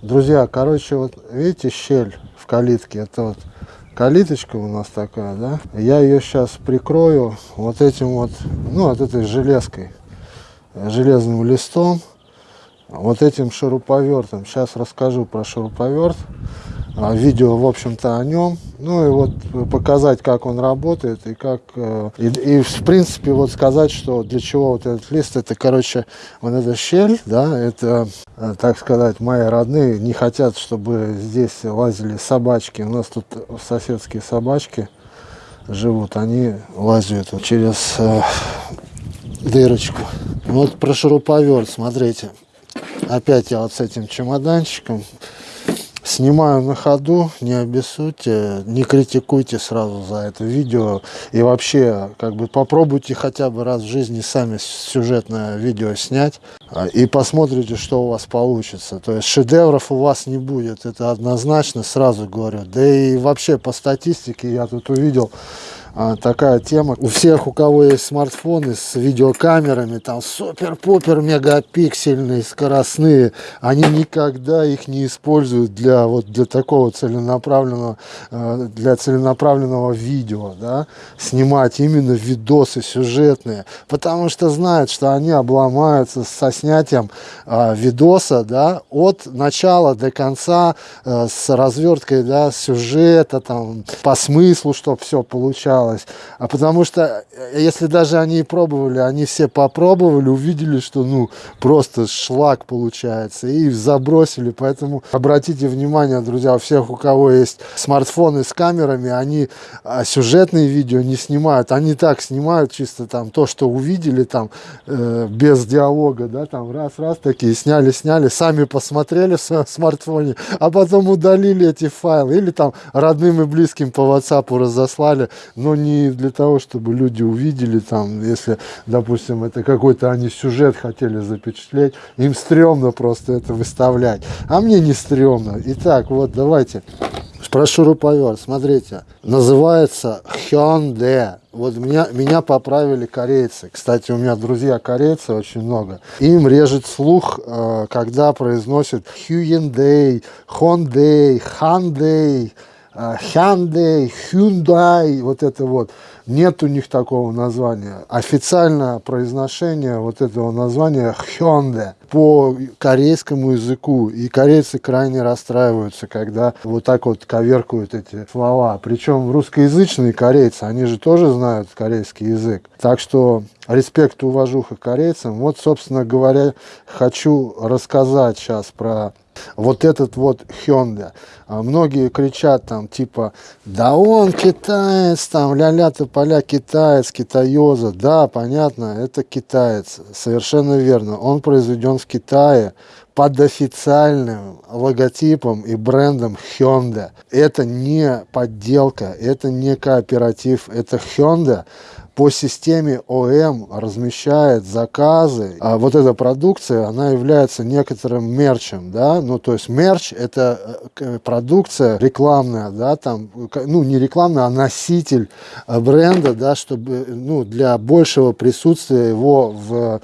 Друзья, короче, вот видите щель в калитке? Это вот калиточка у нас такая, да? Я ее сейчас прикрою вот этим вот, ну, вот этой железкой, железным листом, вот этим шуруповертом. Сейчас расскажу про шуруповерт. А, видео, в общем-то, о нем. Ну и вот показать, как он работает и как... Э, и, и в принципе, вот сказать, что для чего вот этот лист, это, короче, вот эта щель, да, это, э, так сказать, мои родные не хотят, чтобы здесь лазили собачки. У нас тут соседские собачки живут, они лазят через э, дырочку. Вот про шуруповерт, смотрите. Опять я вот с этим чемоданчиком Снимаю на ходу, не обессудьте, не критикуйте сразу за это видео. И вообще, как бы попробуйте хотя бы раз в жизни сами сюжетное видео снять. А, и посмотрите, что у вас получится. То есть шедевров у вас не будет, это однозначно, сразу говорю. Да и вообще по статистике я тут увидел, такая тема. У всех, у кого есть смартфоны с видеокамерами, там супер-пупер мегапиксельные, скоростные, они никогда их не используют для вот для такого целенаправленного, а, для целенаправленного видео, да, снимать именно видосы сюжетные, потому что знают, что они обломаются со снятием а, видоса, да, от начала до конца а, с разверткой, да, сюжета, там, по смыслу, чтобы все получалось осталось. А потому что, э, если даже они пробовали, они все попробовали, увидели, что, ну, просто шлак получается, и забросили. Поэтому обратите внимание, друзья, у всех, у кого есть смартфоны с камерами, они а, сюжетные видео не снимают. Они так снимают чисто там то, что увидели там э, без диалога, да, там раз-раз такие сняли, сняли, сами посмотрели в своем смартфоне, а потом удалили эти файлы. Или там родным и близким по WhatsApp разослали. Но не для того, чтобы люди увидели там, если, допустим, это какой-то они сюжет хотели запечатлеть, им стрёмно просто это выставлять. А мне не стрёмно. Итак, вот давайте. Про шуруповерт, смотрите, называется Hyundai. Вот меня, меня поправили корейцы. Кстати, у меня друзья корейцы очень много. Им режет слух, э, когда произносят Hyundai, Hyundai, Hyundai. Hyundai, Hyundai, вот это вот. Нет у них такого названия. Официальное произношение вот этого названия Hyundai по корейскому языку. И корейцы крайне расстраиваются, когда вот так вот коверкуют эти слова. Причем русскоязычные корейцы, они же тоже знают корейский язык. Так что респект и уважуха корейцам. Вот, собственно говоря, хочу рассказать сейчас про вот этот вот Hyundai. А многие кричат там типа, да он китаец, там ля-ля поля китаец, китаёза. Да, понятно, это китаец, совершенно верно. Он произведен в Китае под официальным логотипом и брендом Hyundai. Это не подделка, это не кооператив, это Hyundai по системе ОМ размещает заказы, а вот эта продукция, она является некоторым мерчем, да, ну, то есть мерч – это э, продукция рекламная, да, там, ну, не рекламная, а носитель э, бренда, да, чтобы, ну, для большего присутствия его в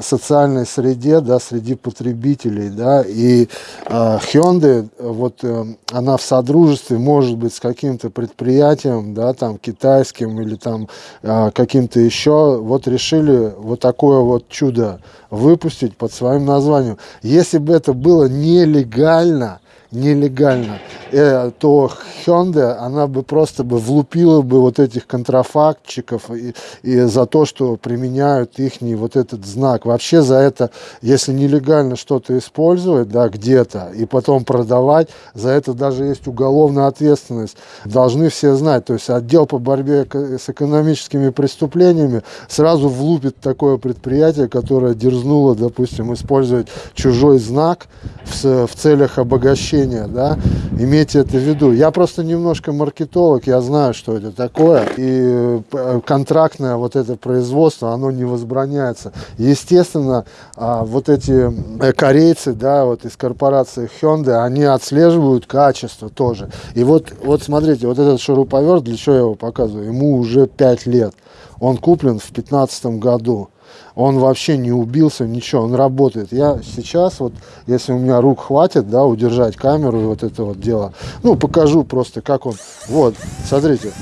социальной среде, да, среди потребителей, да, и э, Hyundai, вот э, она в содружестве может быть с каким-то предприятием, да, там китайским или там э, каким-то еще, вот решили вот такое вот чудо выпустить под своим названием. Если бы это было нелегально, нелегально, э, то Hyundai, она бы просто бы влупила бы вот этих контрафактчиков и, и за то, что применяют их вот этот знак. Вообще за это, если нелегально что-то использовать, да, где-то, и потом продавать, за это даже есть уголовная ответственность. Должны все знать. То есть отдел по борьбе с экономическими преступлениями сразу влупит такое предприятие, которое дерзнуло, допустим, использовать чужой знак в, в целях обогащения зрения, да, имейте это в виду. Я просто немножко маркетолог, я знаю, что это такое, и э, контрактное вот это производство, оно не возбраняется. Естественно, а, вот эти э, корейцы, да, вот из корпорации Hyundai, они отслеживают качество тоже. И вот, вот смотрите, вот этот шуруповерт, для чего я его показываю, ему уже 5 лет. Он куплен в 2015 году. Он вообще не убился, ничего, он работает. Я сейчас, вот, если у меня рук хватит, да, удержать камеру и вот это вот дело, ну, покажу просто, как он, вот, смотрите,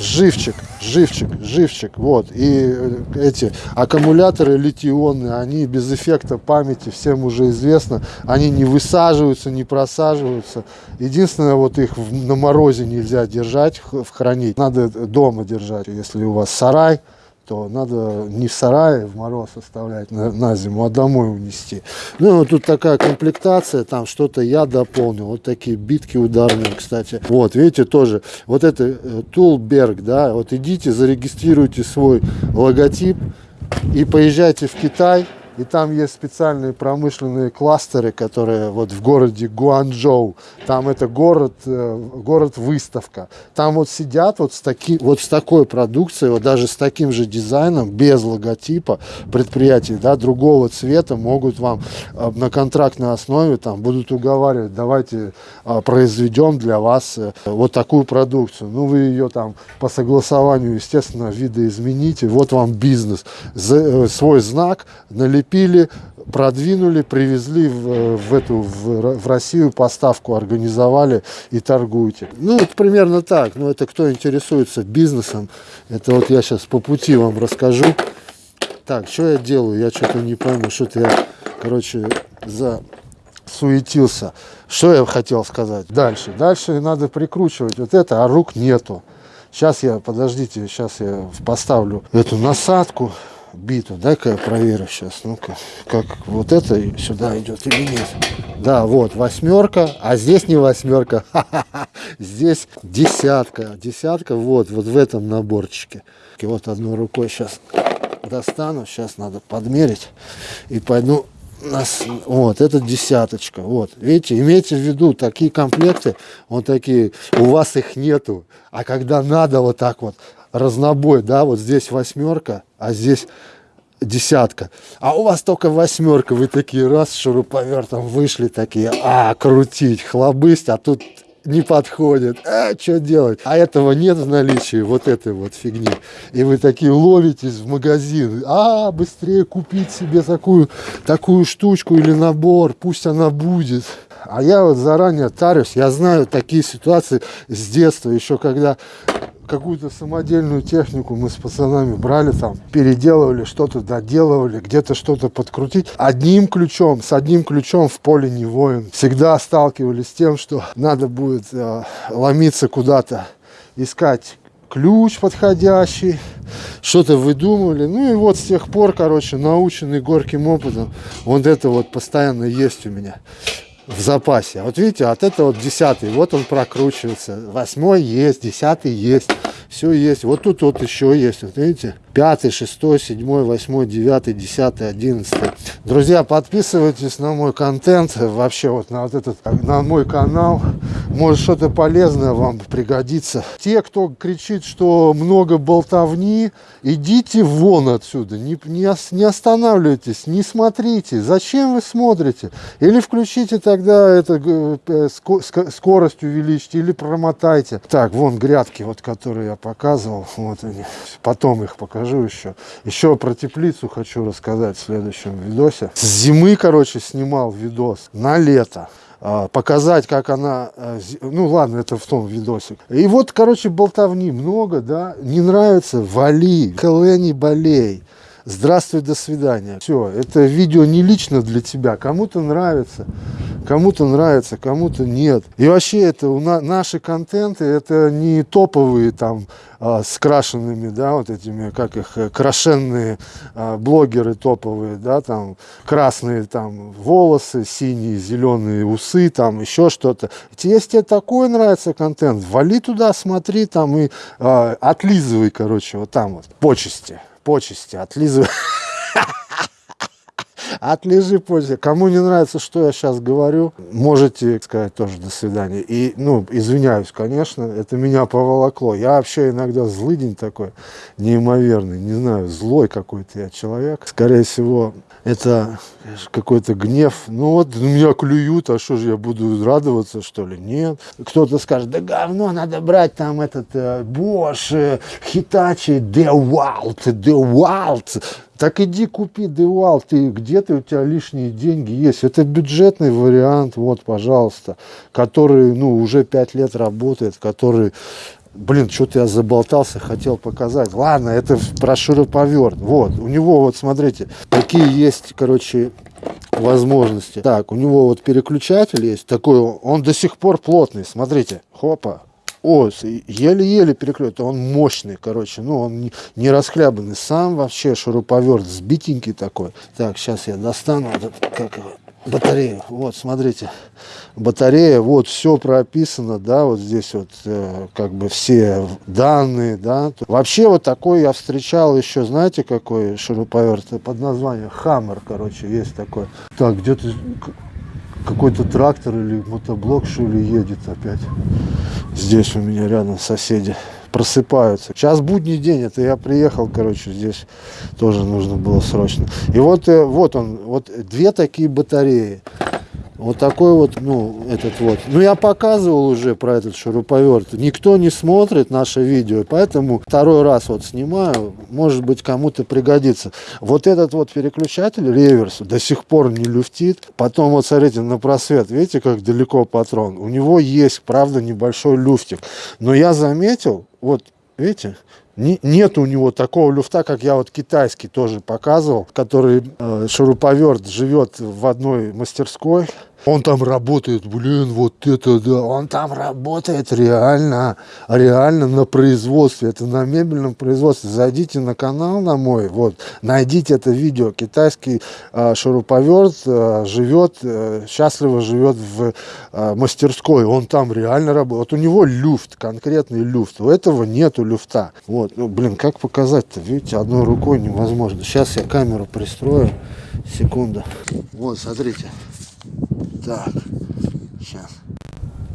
живчик, живчик, живчик, вот. И э, эти аккумуляторы литионные, они без эффекта памяти, всем уже известно, они не высаживаются, не просаживаются. Единственное, вот их на морозе нельзя держать, хранить, надо дома держать, если у вас сарай, то надо не в сарае в мороз оставлять на, на зиму, а домой унести. Ну, тут такая комплектация, там что-то я дополнил. Вот такие битки ударные, кстати. Вот, видите, тоже. Вот это Тулберг, э, да, вот идите, зарегистрируйте свой логотип и поезжайте в Китай и там есть специальные промышленные кластеры, которые вот в городе Гуанчжоу. Там это город, э, город выставка. Там вот сидят вот с, таки, вот с такой продукцией, вот даже с таким же дизайном, без логотипа предприятий, да, другого цвета могут вам э, на контрактной основе там будут уговаривать, давайте э, произведем для вас вот такую продукцию. Ну, вы ее там по согласованию, естественно, видоизмените. Вот вам бизнес. Свой знак налепите закрепили, продвинули, привезли в, в эту в, в Россию поставку, организовали и торгуете. Ну, вот примерно так. Ну, это кто интересуется бизнесом, это вот я сейчас по пути вам расскажу. Так, что я делаю? Я что-то не пойму, что-то я, короче, за суетился. Что я хотел сказать? Дальше. Дальше надо прикручивать вот это, а рук нету. Сейчас я, подождите, сейчас я поставлю эту насадку биту. Дай-ка я проверю сейчас. Ну-ка, как вот это сюда идет или нет. Да, вот восьмерка, а здесь не восьмерка. Здесь десятка. Десятка вот, вот в этом наборчике. И вот одной рукой сейчас достану. Сейчас надо подмерить. И пойду нас, вот, это десяточка, вот, видите, имейте в виду, такие комплекты, вот такие, у вас их нету, а когда надо вот так вот, разнобой, да, вот здесь восьмерка, а здесь десятка. А у вас только восьмерка, вы такие раз шуруповертом вышли такие, а, крутить, хлобысть, а тут не подходит. А, что делать? А этого нет в наличии, вот этой вот фигни. И вы такие ловитесь в магазин. А, быстрее купить себе такую, такую штучку или набор, пусть она будет. А я вот заранее тарюсь, я знаю такие ситуации с детства, еще когда какую-то самодельную технику мы с пацанами брали там, переделывали, что-то доделывали, где-то что-то подкрутить. Одним ключом, с одним ключом в поле не воин. Всегда сталкивались с тем, что надо будет э, ломиться куда-то, искать ключ подходящий, что-то выдумывали. Ну и вот с тех пор, короче, наученный горьким опытом, вот это вот постоянно есть у меня в запасе. А вот видите, от этого вот десятый, вот он прокручивается. Восьмой есть, десятый есть, все есть. Вот тут вот еще есть, вот видите пятый, шестой, седьмой, восьмой, девятый, десятый, одиннадцатый. Друзья, подписывайтесь на мой контент, вообще вот на вот этот, на мой канал. Может что-то полезное вам пригодится. Те, кто кричит, что много болтовни, идите вон отсюда, не, не, не останавливайтесь, не смотрите. Зачем вы смотрите? Или включите тогда это, э, скорость увеличьте, или промотайте. Так, вон грядки, вот которые я показывал, вот они. Потом их покажу еще. Еще про теплицу хочу рассказать в следующем видосе. С зимы, короче, снимал видос на лето а, показать, как она, а, ну ладно, это в том видосик. И вот, короче, болтовни много, да, не нравится, вали, хелени болей. Здравствуй, до свидания. Все, это видео не лично для тебя. Кому-то нравится, кому-то нравится, кому-то нет. И вообще это у на, наши контенты, это не топовые там а, с крашенными, да, вот этими, как их, э, крашенные а, блогеры топовые, да, там красные там волосы, синие, зеленые усы, там еще что-то. Если тебе такой нравится контент, вали туда, смотри там и а, отлизывай, короче, вот там вот почести почести, отлизывай. Отлежи почти. Кому не нравится, что я сейчас говорю, можете сказать тоже до свидания. И, ну, извиняюсь, конечно, это меня поволокло. Я вообще иногда злый день такой, неимоверный, не знаю, злой какой-то я человек. Скорее всего, это какой-то гнев. Ну вот, меня клюют, а что же я буду радоваться, что ли? Нет. Кто-то скажет, да говно, надо брать там этот э, Bosch, э, Hitachi, DeWalt, DeWalt Так иди купи Девал, ты где-то у тебя лишние деньги есть. Это бюджетный вариант, вот, пожалуйста, который, ну, уже пять лет работает, который Блин, что-то я заболтался, хотел показать. Ладно, это про шуруповерт. Вот, у него вот, смотрите, какие есть, короче, возможности. Так, у него вот переключатель есть такой, он до сих пор плотный, смотрите, хопа. О, еле-еле переключает, он мощный, короче, ну он не, не расхлябанный, сам вообще шуруповерт, сбитенький такой. Так, сейчас я достану, этот, как его, батарею. Вот, смотрите, батарея, вот все прописано, да, вот здесь вот э, как бы все данные, да. Вообще вот такой я встречал еще, знаете, какой шуруповерт под названием Хаммер, короче, есть такой. Так, где-то какой-то трактор или мотоблок, что ли, едет опять. Здесь у меня рядом соседи просыпаются. Сейчас будний день, это я приехал, короче, здесь тоже нужно было срочно. И вот, э, вот он, вот две такие батареи. Вот такой вот, ну, этот вот. Ну, я показывал уже про этот шуруповерт. Никто не смотрит наше видео, поэтому второй раз вот снимаю. Может быть, кому-то пригодится. Вот этот вот переключатель реверс до сих пор не люфтит. Потом вот смотрите на просвет. Видите, как далеко патрон? У него есть, правда, небольшой люфтик. Но я заметил, вот, видите, нет у него такого люфта, как я вот китайский тоже показывал, который э, шуруповерт живет в одной мастерской. Он там работает, блин, вот это да, он там работает реально, реально на производстве, это на мебельном производстве. Зайдите на канал на мой, вот, найдите это видео. Китайский э, шуруповерт э, живет, э, счастливо живет в э, мастерской, он там реально работает. Вот у него люфт, конкретный люфт, у этого нету люфта. Вот, ну, блин, как показать-то, видите, одной рукой невозможно. Сейчас я камеру пристрою, секунду. Вот, смотрите. Так, сейчас.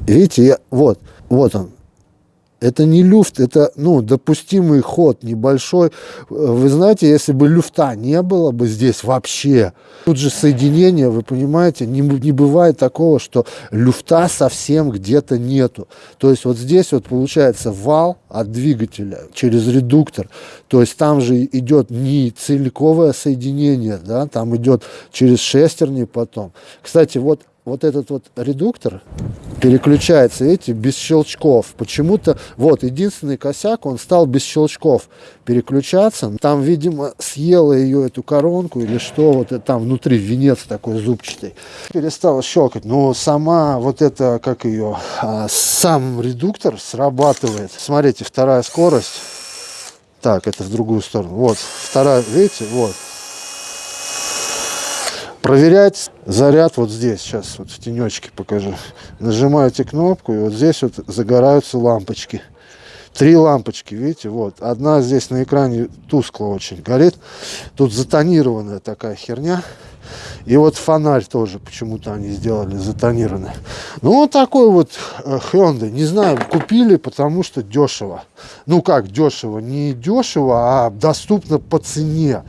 Видите, я, вот, вот он. Это не люфт, это, ну, допустимый ход небольшой. Вы знаете, если бы люфта не было бы здесь вообще, тут же соединение, вы понимаете, не, не бывает такого, что люфта совсем где-то нету. То есть вот здесь вот получается вал от двигателя через редуктор. То есть там же идет не целиковое соединение, да, там идет через шестерни потом. Кстати, вот вот этот вот редуктор переключается, видите, без щелчков. Почему-то, вот, единственный косяк, он стал без щелчков переключаться. Там, видимо, съела ее эту коронку или что, вот там внутри венец такой зубчатый. Перестала щелкать, но сама вот это, как ее, а, сам редуктор срабатывает. Смотрите, вторая скорость. Так, это в другую сторону. Вот, вторая, видите, вот. Проверять заряд вот здесь, сейчас вот в тенечке покажу. Нажимаете кнопку, и вот здесь вот загораются лампочки. Три лампочки, видите, вот. Одна здесь на экране тускло очень горит. Тут затонированная такая херня. И вот фонарь тоже почему-то они сделали затонированный. Ну, вот такой вот э, Hyundai. Не знаю, купили, потому что дешево. Ну, как дешево? Не дешево, а доступно по цене.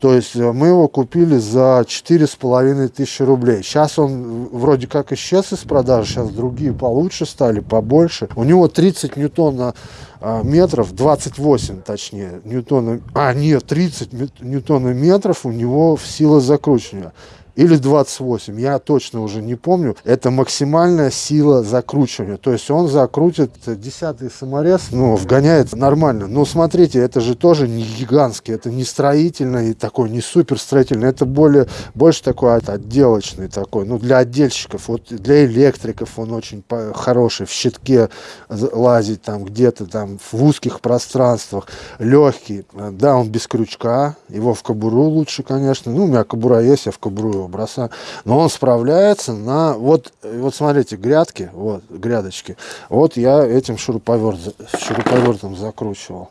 То есть э, мы его купили за четыре с половиной тысячи рублей. Сейчас он вроде как исчез из продажи, сейчас другие получше стали, побольше. У него 30 ньютона а, метров, 28 точнее, ньютона, а нет, 30 ньютона метров у него в сила закручивания или 28, я точно уже не помню. Это максимальная сила закручивания. То есть он закрутит 10 саморез, ну, вгоняет нормально. Но смотрите, это же тоже не гигантский, это не строительный такой, не супер строительный. Это более, больше такой отделочный такой, ну, для отдельщиков. Вот для электриков он очень хороший, в щитке лазить там где-то там в узких пространствах, легкий. Да, он без крючка, его в кобуру лучше, конечно. Ну, у меня кобура есть, я в кобуру его бросаю. Но он справляется на... Вот, вот смотрите, грядки, вот, грядочки. Вот я этим шуруповерт, шуруповертом закручивал.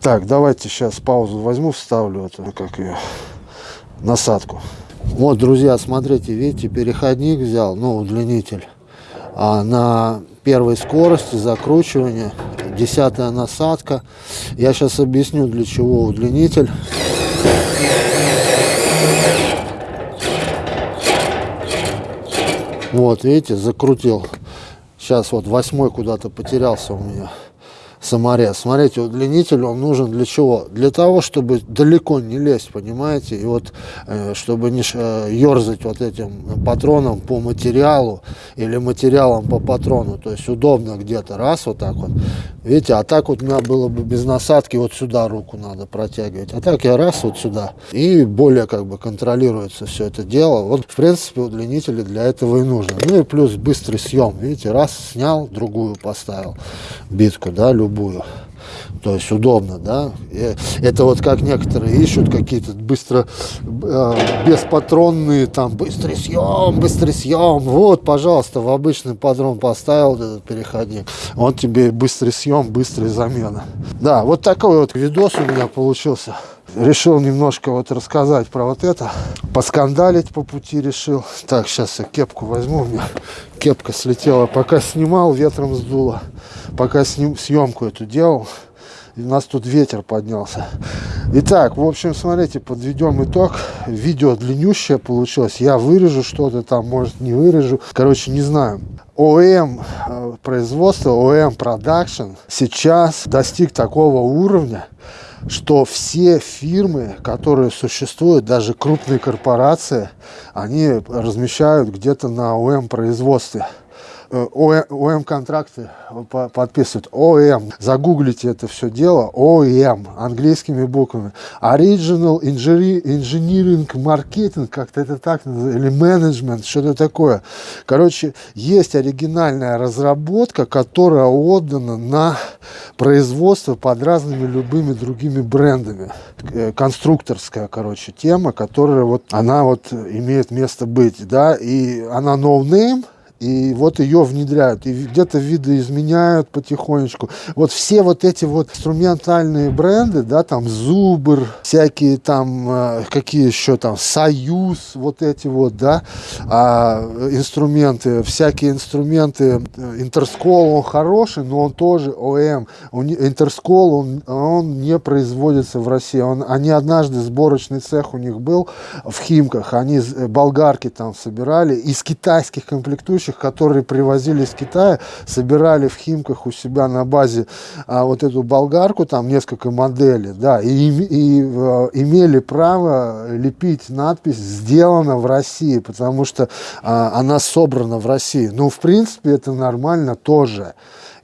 Так, давайте сейчас паузу возьму, вставлю эту, как ее, насадку. Вот, друзья, смотрите, видите, переходник взял, ну, удлинитель. А на первой скорости закручивания, десятая насадка. Я сейчас объясню, для чего удлинитель. Вот, видите, закрутил. Сейчас вот восьмой куда-то потерялся у меня. Саморез. Смотрите, удлинитель он нужен для чего? Для того, чтобы далеко не лезть, понимаете? И вот, э, чтобы не э, ерзать вот этим патроном по материалу или материалом по патрону. То есть удобно где-то раз вот так вот. Видите, а так вот у меня было бы без насадки вот сюда руку надо протягивать. А так я раз вот сюда. И более как бы контролируется все это дело. Вот, в принципе, удлинители для этого и нужны. Ну и плюс быстрый съем. Видите, раз снял, другую поставил битку, да, любую. буду. То есть удобно, да. И это вот как некоторые ищут какие-то быстро э, беспатронные, там быстрый съем, быстрый съем. Вот, пожалуйста, в обычный патрон поставил этот переходник. Он тебе быстрый съем, быстрая замена. Да, вот такой вот видос у меня получился решил немножко вот рассказать про вот это. Поскандалить по пути решил. Так, сейчас я кепку возьму. У меня кепка слетела. Пока снимал, ветром сдуло. Пока съемку эту делал. И у нас тут ветер поднялся. Итак, в общем, смотрите, подведем итог. Видео длиннющее получилось. Я вырежу что-то там, может не вырежу. Короче, не знаю. ОМ э, производство, ОМ продакшн сейчас достиг такого уровня, что все фирмы, которые существуют, даже крупные корпорации, они размещают где-то на ОМ производстве. Э, ОМ контракты подписывают. ОМ. Загуглите это все дело. ОМ. Английскими буквами. Original Engineering Marketing. Как-то это так. Или менеджмент. Что-то такое. Короче, есть оригинальная разработка, которая отдана на производство под разными любыми другими брендами. Э, конструкторская, короче, тема, которая вот, она вот имеет место быть, да, и она no name, и вот ее внедряют, и где-то видоизменяют потихонечку. Вот все вот эти вот инструментальные бренды, да, там Зубр, всякие там, э, какие еще там, Союз, вот эти вот, да, а, инструменты, всякие инструменты, Интерскол, он хороший, но он тоже ОМ. Интерскол, он, он не производится в России. Он, они однажды, сборочный цех у них был в Химках, они болгарки там собирали, из китайских комплектующих рабочих, которые привозили из Китая, собирали в Химках у себя на базе а, вот эту болгарку, там несколько моделей, да, и, и э, имели право лепить надпись «Сделано в России», потому что а, она собрана в России. Ну, в принципе, это нормально тоже.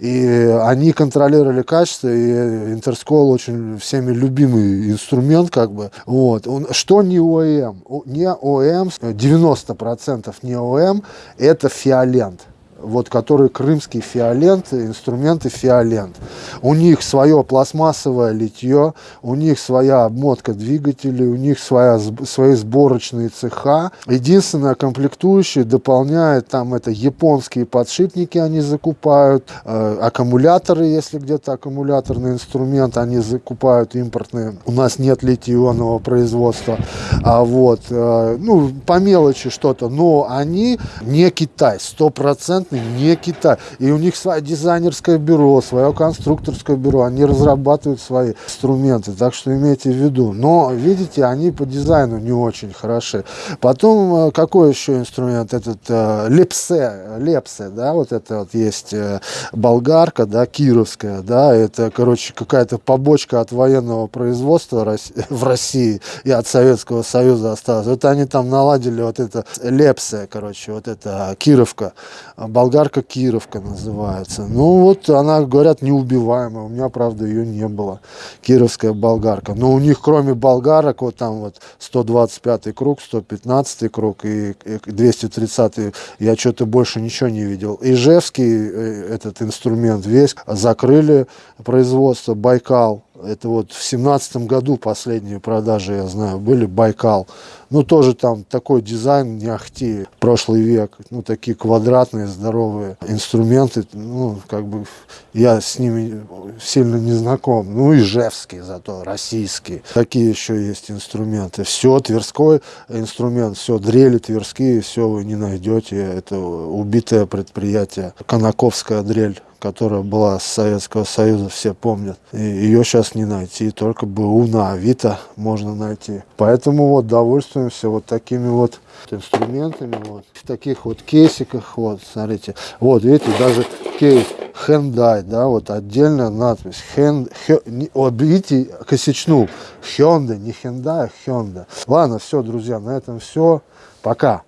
И они контролировали качество, и Интерскол очень всеми любимый инструмент, как бы. Вот. Что не ОМ? Не ОМ, 90% не ОМ, это фиолент вот который крымский фиолент, инструменты фиолент. У них свое пластмассовое литье, у них своя обмотка двигателей, у них своя, свои сборочные цеха. Единственное, комплектующие дополняет там это японские подшипники они закупают, э, аккумуляторы, если где-то аккумуляторный инструмент, они закупают импортные. У нас нет литий-ионного производства. А вот, э, ну, по мелочи что-то, но они не Китай, стопроцентно не Китай. И у них свое дизайнерское бюро, свое конструкторское бюро, они разрабатывают свои инструменты, так что имейте в виду. Но, видите, они по дизайну не очень хороши. Потом, э, какой еще инструмент? Этот э, лепсе, лепсе, да, вот это вот есть э, болгарка, да, кировская, да, это, короче, какая-то побочка от военного производства в России и от Советского Союза осталась. Вот они там наладили вот это лепсе, короче, вот это кировка, болгарка Кировка называется. Ну вот она, говорят, неубиваемая. У меня, правда, ее не было. Кировская болгарка. Но у них, кроме болгарок, вот там вот 125 круг, 115 круг и 230 я что-то больше ничего не видел. Ижевский э, этот инструмент весь закрыли производство Байкал это вот в семнадцатом году последние продажи, я знаю, были Байкал. Ну, тоже там такой дизайн не ахти, прошлый век. Ну, такие квадратные, здоровые инструменты. Ну, как бы я с ними сильно не знаком. Ну, ижевские зато, российские. Какие еще есть инструменты? Все, тверской инструмент, все, дрели тверские, все вы не найдете. Это убитое предприятие. Конаковская дрель которая была с Советского Союза, все помнят. И ее сейчас не найти, только БУ на Авито можно найти. Поэтому вот довольствуемся вот такими вот инструментами, вот в таких вот кейсиках, вот, смотрите. Вот, видите, даже окей, Hyundai, да, вот отдельная надпись. Хё, не, вот видите, косячнул. Hyundai, не Hyundai, а Hyundai. Ладно, все, друзья, на этом все. Пока.